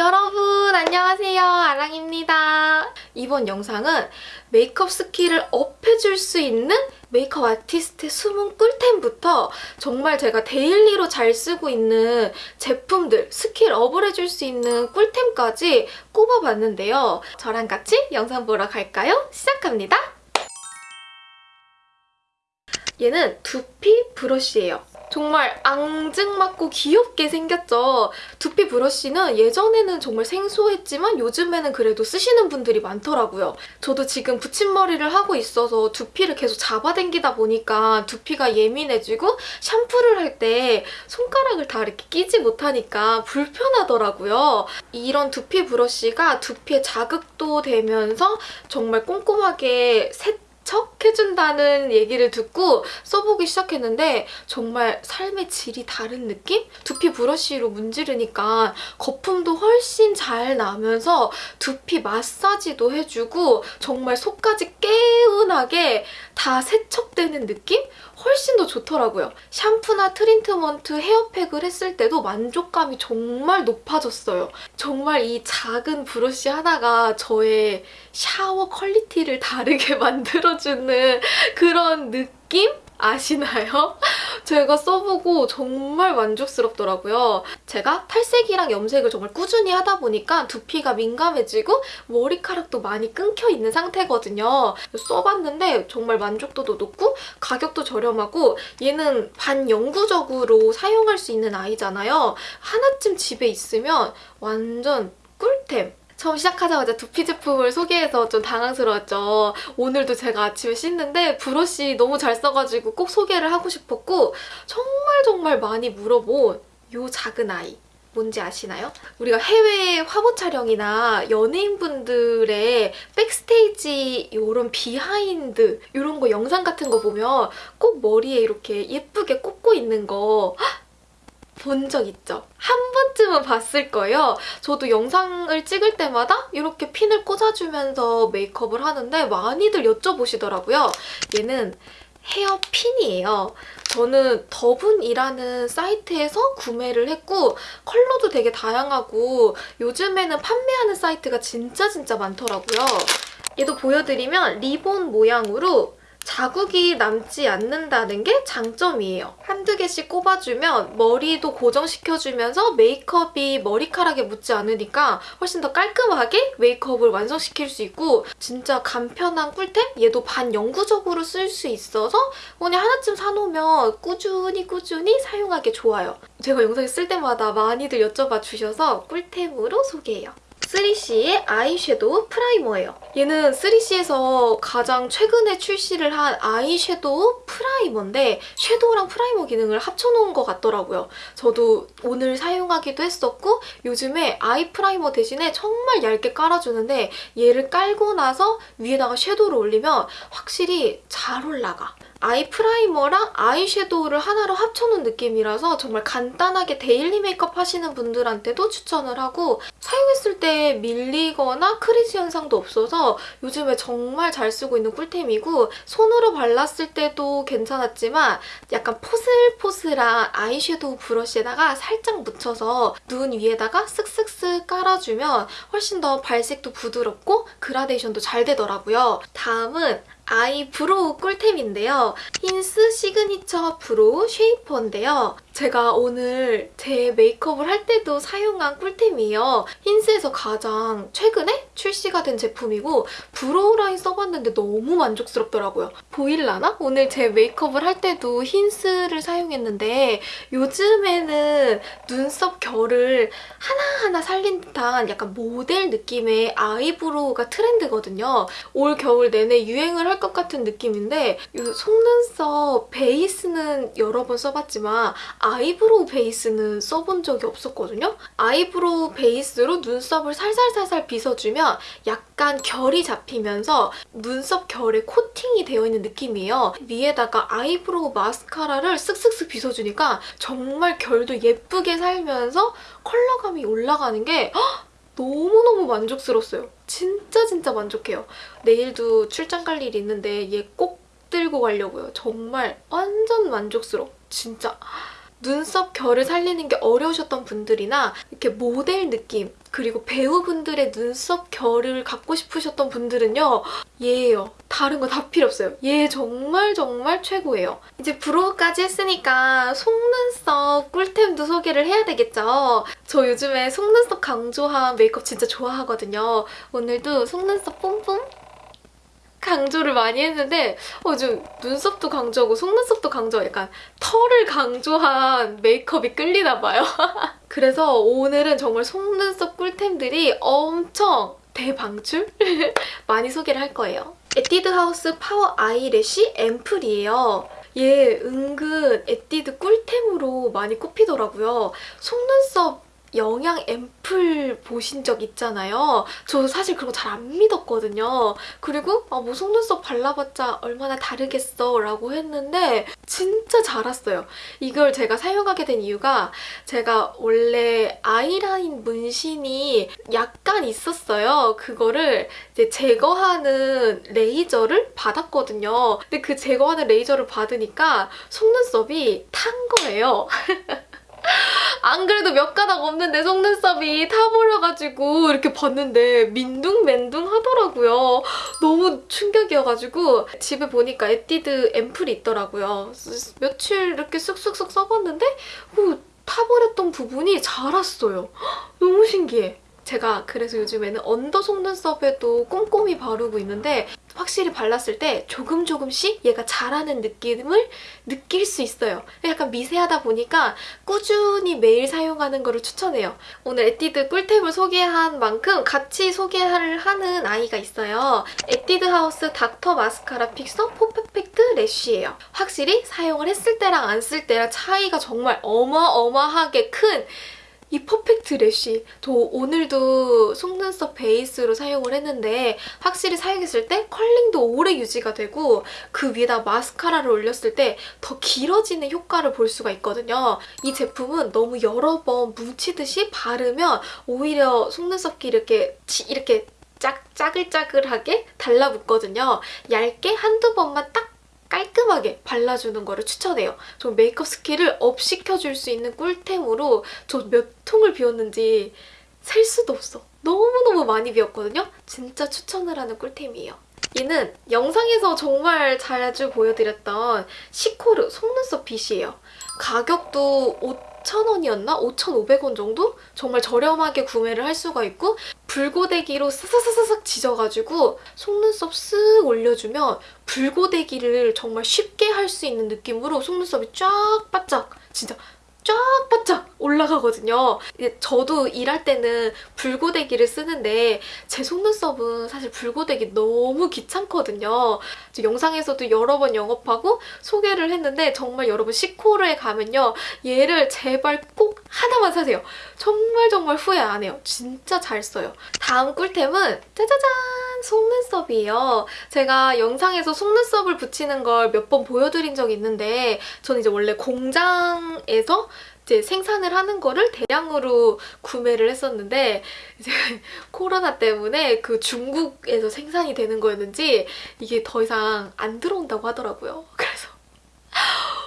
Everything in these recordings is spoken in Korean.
여러분 안녕하세요 아랑입니다. 이번 영상은 메이크업 skill을 up해줄 수 있는 메이크업 아티스트의 숨은 꿀템부터 정말 제가 daily로 잘 쓰고 있는 제품들, skill up을 해줄 수 있는 꿀템까지 꼽아봤는데요. 저랑 같이 영상 보러 갈까요? 시작합니다. 얘는 두피 브러쉬예요. 정말 앙증맞고 귀엽게 생겼죠. 두피 브러쉬는 예전에는 정말 생소했지만 요즘에는 그래도 쓰시는 분들이 많더라고요. 저도 지금 붙임머리를 하고 있어서 두피를 계속 잡아당기다 보니까 두피가 예민해지고 샴푸를 할 때 손가락을 다 이렇게 끼지 못하니까 불편하더라고요. 이런 두피 브러쉬가 두피에 자극도 되면서 정말 꼼꼼하게 셋 척 해준다는 얘기를 듣고 써보기 시작했는데 정말 삶의 질이 다른 느낌? 두피 브러쉬로 문지르니까 거품도 훨씬 잘 나면서 두피 마사지도 해주고 정말 속까지 개운하게 다 세척되는 느낌? 훨씬 더 좋더라고요. 샴푸나 트리트먼트, 헤어팩을 했을 때도 만족감이 정말 높아졌어요. 정말 이 작은 브러쉬 하나가 저의 샤워 quality를 다르게 만들어주는 그런 느낌? 아시나요? 제가 써보고 정말 만족스럽더라고요. 제가 탈색이랑 염색을 정말 꾸준히 하다 보니까 두피가 민감해지고 머리카락도 많이 끊겨 있는 상태거든요. 써봤는데 정말 만족도도 높고 가격도 저렴하고 얘는 반영구적으로 사용할 수 있는 아이잖아요. 하나쯤 집에 있으면 완전 꿀템! 처음 시작하자마자 두피 제품을 소개해서 좀 당황스러웠죠. 오늘도 제가 아침에 씻는데 브러쉬 너무 잘 써가지고 꼭 소개를 하고 싶었고 정말 정말 많이 물어본 요 작은 아이. 뭔지 아시나요? 우리가 해외 화보 촬영이나 연예인분들의 backstage 이런 behind 이런 거 영상 같은 거 보면 꼭 머리에 이렇게 예쁘게 꽂고 있는 거 본 적 있죠? 한 번 쯤은 봤을 거예요. 저도 영상을 찍을 때마다 이렇게 핀을 꽂아주면서 메이크업을 하는데 많이들 여쭤보시더라고요. 얘는 헤어핀이에요. 저는 더분이라는 사이트에서 구매를 했고 컬러도 되게 다양하고 요즘에는 판매하는 사이트가 진짜 진짜 많더라고요. 얘도 보여드리면 리본 모양으로 자국이 남지 않는다는 게 장점이에요. 한두 개씩 꼽아주면 머리도 고정시켜주면서 메이크업이 머리카락에 묻지 않으니까 훨씬 더 깔끔하게 메이크업을 완성시킬 수 있고 진짜 간편한 꿀템? 얘도 반영구적으로 쓸 수 있어서 그냥 하나쯤 사놓으면 꾸준히 꾸준히 사용하기 좋아요. 제가 영상에 쓸 때마다 많이들 여쭤봐 주셔서 꿀템으로 소개해요. 3CE의 아이섀도우 primer예요. 얘는 3CE에서 가장 최근에 출시를 한 아이섀도우 primer인데 섀도우랑 primer 기능을 합쳐놓은 것 같더라고요. 저도 오늘 사용하기도 했었고 요즘에 eye primer 대신에 정말 얇게 깔아주는데 얘를 깔고 나서 위에다가 섀도우를 올리면 확실히 잘 올라가. eye primer랑 아이섀도우를 하나로 합쳐놓은 느낌이라서 정말 간단하게 daily 메이크업 하시는 분들한테도 추천을 하고 사용했을 때 밀리거나 crease 현상도 없어서 요즘에 정말 잘 쓰고 있는 꿀템이고 손으로 발랐을 때도 괜찮았지만 약간 포슬포슬한 아이섀도우 브러쉬에다가 살짝 묻혀서 눈 위에다가 쓱쓱쓱 깔아주면 훨씬 더 발색도 부드럽고 그라데이션도 잘 되더라고요. 다음은 eyebrow 꿀템인데요. 힌스 Signature Brow Shaper인데요. 제가 오늘 제 메이크업을 할 때도 사용한 꿀템이에요. 힌스에서 가장 최근에 출시가 된 제품이고 brow line 써봤는데 너무 만족스럽더라고요. 보일라나? 오늘 제 메이크업을 할 때도 힌스를 사용했는데 요즘에는 눈썹 결을 하나하나 살린 듯한 약간 모델 느낌의 eyebrow가 트렌드거든요. 올 겨울 내내 유행을 할 것 같은 느낌인데 이 속눈썹 베이스는 여러 번 써봤지만 eyebrow 베이스는 써본 적이 없었거든요. eyebrow 베이스로 눈썹을 살살살살 빗어주면 약간 결이 잡히면서 눈썹 결에 코팅이 되어 있는 느낌이에요. 위에다가 eyebrow 마스카라를 쓱쓱쓱 빗어주니까 정말 결도 예쁘게 살면서 컬러감이 올라가는 게 너무너무 만족스러웠어요. 진짜 진짜 만족해요. 내일도 출장 갈 일이 있는데 얘 꼭 들고 가려고요. 정말 완전 만족스러워. 진짜 눈썹 결을 살리는 게 어려우셨던 분들이나 이렇게 모델 느낌 그리고 배우분들의 눈썹 결을 갖고 싶으셨던 분들은요. 얘예요. 다른 거 다 필요 없어요. 얘 정말 정말 최고예요. 이제 브로우까지 했으니까 속눈썹 꿀템도 소개를 해야 되겠죠. 저 요즘에 속눈썹 강조한 메이크업 진짜 좋아하거든요. 오늘도 속눈썹 뿜뿜 강조를 많이 했는데 어, 좀 눈썹도 강조하고 속눈썹도 강조하고 약간 털을 강조한 메이크업이 끌리나 봐요. 그래서 오늘은 정말 속눈썹 꿀템들이 엄청 대방출? 많이 소개를 할 거예요. 에뛰드 하우스 Power Eyelash Ampoule이에요. 얘 은근 에뛰드 꿀템으로 많이 꼽히더라고요. 속눈썹 영양 앰플 보신 적 있잖아요. 저 사실 그런 거 잘 안 믿었거든요. 그리고 아, 뭐 속눈썹 발라봤자 얼마나 다르겠어 라고 했는데 진짜 잘 왔어요. 이걸 제가 사용하게 된 이유가 제가 원래 아이라인 문신이 약간 있었어요. 그거를 이제 제거하는 레이저를 받았거든요. 근데 그 제거하는 레이저를 받으니까 속눈썹이 탄 거예요. 안 그래도 몇 가닥 없는데 속눈썹이 타버려가지고 이렇게 봤는데 민둥맨둥 하더라고요. 너무 충격이어가지고 집에 보니까 에뛰드 앰플이 있더라고요. 며칠 이렇게 쓱쓱쓱 써봤는데 그 타버렸던 부분이 자랐어요. 너무 신기해. 제가 그래서 요즘에는 언더 속눈썹에도 꼼꼼히 바르고 있는데 확실히 발랐을 때 조금 조금씩 얘가 자라는 느낌을 느낄 수 있어요. 약간 미세하다 보니까 꾸준히 매일 사용하는 거를 추천해요. 오늘 에뛰드 꿀템을 소개한 만큼 같이 소개를 하는 아이가 있어요. 에뛰드 하우스 닥터 마스카라 픽서 포퍼펙트 래쉬예요. 확실히 사용을 했을 때랑 안 쓸 때랑 차이가 정말 어마어마하게 큰 이 Perfect Lash 저 오늘도 속눈썹 베이스로 사용을 했는데 확실히 사용했을 때 curling도 오래 유지가 되고 그 위에다 마스카라를 올렸을 때 더 길어지는 효과를 볼 수가 있거든요. 이 제품은 너무 여러 번 뭉치듯이 바르면 오히려 속눈썹끼리 이렇게 이렇게 짝, 짜글짜글하게 달라붙거든요. 얇게 한두 번만 딱 깔끔하게 발라주는 거를 추천해요. 저 메이크업 skill을 up 시켜줄 수 있는 꿀템으로 저 몇 통을 비웠는지 셀 수도 없어. 너무너무 많이 비웠거든요. 진짜 추천을 하는 꿀템이에요. 얘는 영상에서 정말 자주 보여드렸던 시코르 속눈썹 빗이에요. 가격도 5,000원이었나? 5,500원 정도? 정말 저렴하게 구매를 할 수가 있고 불고데기로 사사사사삭 지져가지고 속눈썹 쓱 올려주면 불고데기를 정말 쉽게 할 수 있는 느낌으로 속눈썹이 쫙 바짝 진짜 쫙 바짝 올라가거든요. 저도 일할 때는 불고데기를 쓰는데 제 속눈썹은 사실 불고데기 너무 귀찮거든요. 영상에서도 여러 번 영업하고 소개를 했는데 정말 여러분 시코르에 가면요. 얘를 제발 꼭 하나만 사세요. 정말 정말 후회 안 해요. 진짜 잘 써요. 다음 꿀템은 짜자잔! 속눈썹이에요. 제가 영상에서 속눈썹을 붙이는 걸 몇 번 보여드린 적이 있는데 저는 이제 원래 공장에서 이제 생산을 하는 거를 대량으로 구매를 했었는데 이제 코로나 때문에 그 중국에서 생산이 되는 거였는지 이게 더 이상 안 들어온다고 하더라고요. 그래서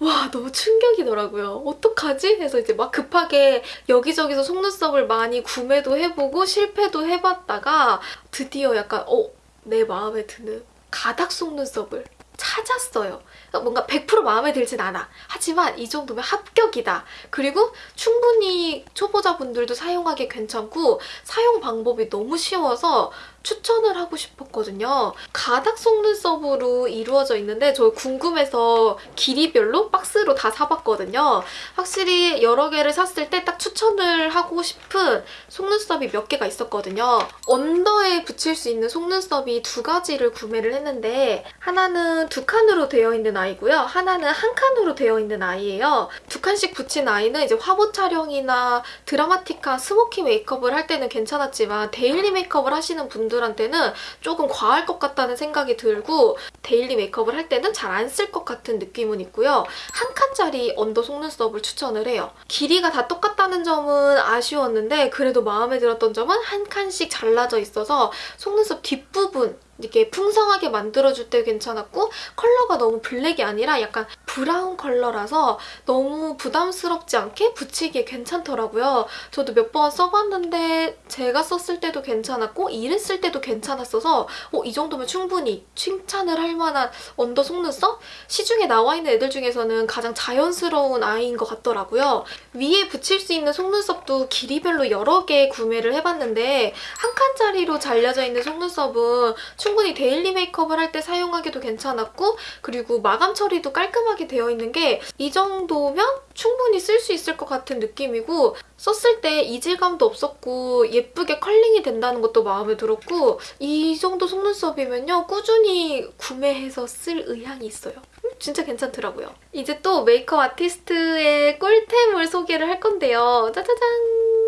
와 너무 충격이더라고요. 어떡하지? 해서 이제 막 급하게 여기저기서 속눈썹을 많이 구매도 해보고 실패도 해봤다가 드디어 약간 어? 내 마음에 드는 가닥 속눈썹을 찾았어요. 뭔가 100% 마음에 들진 않아. 하지만 이 정도면 합격이다. 그리고 충분히 초보자분들도 사용하기 괜찮고 사용 방법이 너무 쉬워서 추천을 하고 싶었거든요. 가닥 속눈썹으로 이루어져 있는데 저 궁금해서 길이별로 박스로 다 사봤거든요. 확실히 여러 개를 샀을 때 딱 추천을 하고 싶은 속눈썹이 몇 개가 있었거든요. under에 붙일 수 있는 속눈썹이 두 가지를 구매를 했는데 하나는 두 칸으로 되어 있는 아이고요. 하나는 한 칸으로 되어 있는 아이예요. 두 칸씩 붙인 아이는 이제 화보 촬영이나 드라마틱한 smoky 메이크업을 할 때는 괜찮았지만 daily 메이크업을 하시는 분들 분들한테는 조금 과할 것 같다는 생각이 들고 daily 메이크업을 할 때는 잘 안 쓸 것 같은 느낌은 있고요. 한 칸짜리 under 속눈썹을 추천을 해요. 길이가 다 똑같다는 점은 아쉬웠는데 그래도 마음에 들었던 점은 한 칸씩 잘라져 있어서 속눈썹 뒷부분 이렇게 풍성하게 만들어줄 때 괜찮았고 컬러가 너무 블랙이 아니라 약간 브라운 컬러라서 너무 부담스럽지 않게 붙이기에 괜찮더라고요. 저도 몇 번 써봤는데 제가 썼을 때도 괜찮았고 일했을 때도 괜찮았어서 어, 이 정도면 충분히 칭찬을 할 만한 under 속눈썹? 시중에 나와 있는 애들 중에서는 가장 자연스러운 아이인 것 같더라고요. 위에 붙일 수 있는 속눈썹도 길이별로 여러 개 구매를 해봤는데 한 칸짜리로 잘려져 있는 속눈썹은 충분히 daily 메이크업을 할 때 사용하기도 괜찮았고 그리고 마감 처리도 깔끔하게 되어 있는 게 이 정도면 충분히 쓸 수 있을 것 같은 느낌이고 썼을 때 이질감도 없었고 예쁘게 curling이 된다는 것도 마음에 들었고 이 정도 속눈썹이면요 꾸준히 구매해서 쓸 의향이 있어요. 음, 진짜 괜찮더라고요. 이제 또 메이크업 아티스트의 꿀템을 소개를 할 건데요. 짜자잔!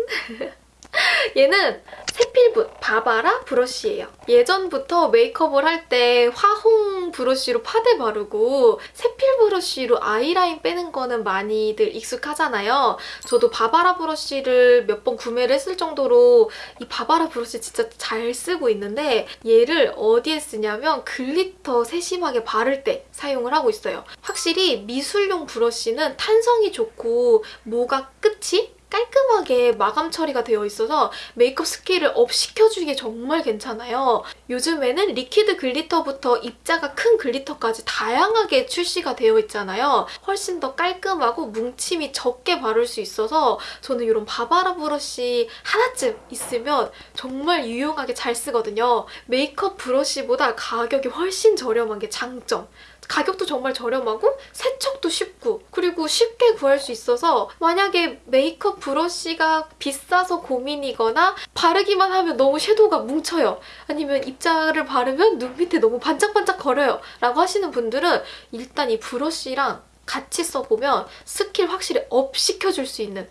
얘는 세필붓 바바라 브러쉬예요. 예전부터 메이크업을 할 때 화홍 브러쉬로 파데 바르고 세필 브러쉬로 아이라인 빼는 거는 많이들 익숙하잖아요. 저도 바바라 브러쉬를 몇 번 구매를 했을 정도로 이 바바라 브러쉬 진짜 잘 쓰고 있는데 얘를 어디에 쓰냐면 glitter 세심하게 바를 때 사용을 하고 있어요. 확실히 미술용 브러쉬는 탄성이 좋고 모가 끝이 깔끔하게 마감 처리가 되어 있어서 메이크업 skill을 up 시켜주기에 정말 괜찮아요. 요즘에는 liquid glitter부터 입자가 큰 glitter까지 다양하게 출시가 되어 있잖아요. 훨씬 더 깔끔하고 뭉침이 적게 바를 수 있어서 저는 이런 바바라 브러쉬 하나쯤 있으면 정말 유용하게 잘 쓰거든요. 메이크업 브러쉬보다 가격이 훨씬 저렴한 게 장점. 가격도 정말 저렴하고 세척도 쉽고 그리고 쉽게 구할 수 있어서 만약에 메이크업 브러쉬가 비싸서 고민이거나 바르기만 하면 너무 shadow가 뭉쳐요. 아니면 입자를 바르면 눈 밑에 너무 반짝반짝 거려요. 라고 하시는 분들은 일단 이 브러쉬랑 같이 써보면 스킬 확실히 up 시켜줄 수 있는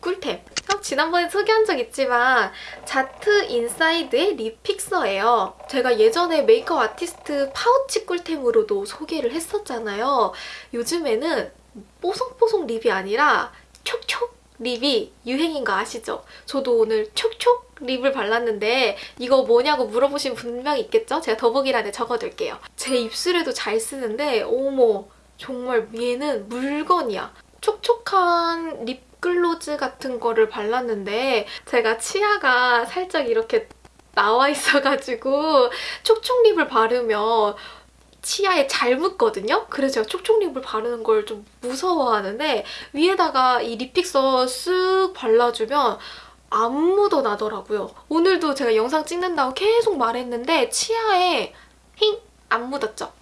꿀템. 지난번에 소개한 적 있지만 자트 인사이드의 립 픽서예요. 제가 예전에 메이크업 아티스트 파우치 꿀템으로도 소개를 했었잖아요. 요즘에는 뽀송뽀송 lip이 아니라 촉촉 lip이 유행인 거 아시죠? 저도 오늘 촉촉 lip을 발랐는데 이거 뭐냐고 물어보신 분명히 있겠죠? 제가 더보기란에 적어둘게요. 제 입술에도 잘 쓰는데 어머 정말 얘는 물건이야. 촉촉한 립 립글로즈 같은 거를 발랐는데 제가 치아가 살짝 이렇게 나와 있어가지고 촉촉 립을 바르면 치아에 잘 묻거든요? 그래서 제가 촉촉 립을 바르는 걸 좀 무서워하는데 위에다가 이 립픽서 쓱 발라주면 안 묻어나더라고요. 오늘도 제가 영상 찍는다고 계속 말했는데 치아에 힝! 안 묻었죠?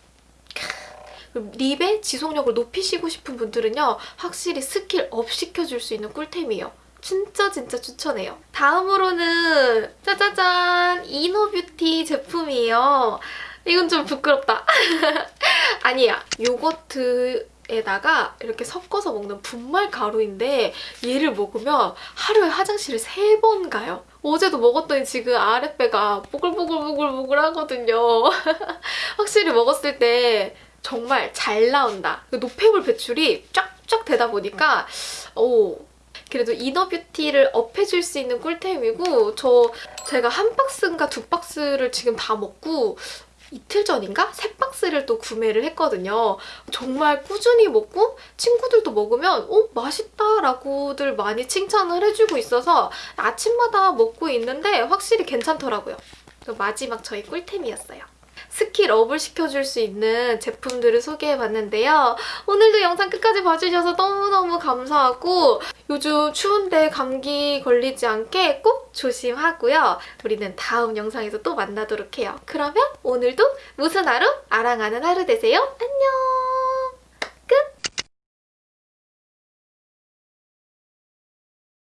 lip의 지속력을 높이시고 싶은 분들은요. 확실히 skill up 시켜줄 수 있는 꿀템이에요. 진짜 진짜 추천해요. 다음으로는 짜자잔! inner beauty 제품이에요. 이건 좀 부끄럽다. 아니야. 요거트 에다가 이렇게 섞어서 먹는 분말 가루인데 얘를 먹으면 하루에 화장실을 세 번 가요. 어제도 먹었더니 지금 아랫배가 뽀글뽀글뽀글뽀글 하거든요. 확실히 먹었을 때 정말 잘 나온다. 그 노폐물 배출이 쫙쫙 되다 보니까 오 그래도 이너뷰티를 업해줄 수 있는 꿀템이고 저 제가 한 박스인가 두 박스를 지금 다 먹고 이틀 전인가? 세 박스를 또 구매를 했거든요. 정말 꾸준히 먹고 친구들도 먹으면 어? 맛있다 라고들 많이 칭찬을 해주고 있어서 아침마다 먹고 있는데 확실히 괜찮더라고요. 마지막 저희 꿀템이었어요. 스킬 업을 시켜줄 수 있는 제품들을 소개해봤는데요. 오늘도 영상 끝까지 봐주셔서 너무너무 감사하고 요즘 추운데 감기 걸리지 않게 꼭 조심하고요. 우리는 다음 영상에서 또 만나도록 해요. 그러면 오늘도 무슨 하루? 아랑하는 하루 되세요. 안녕!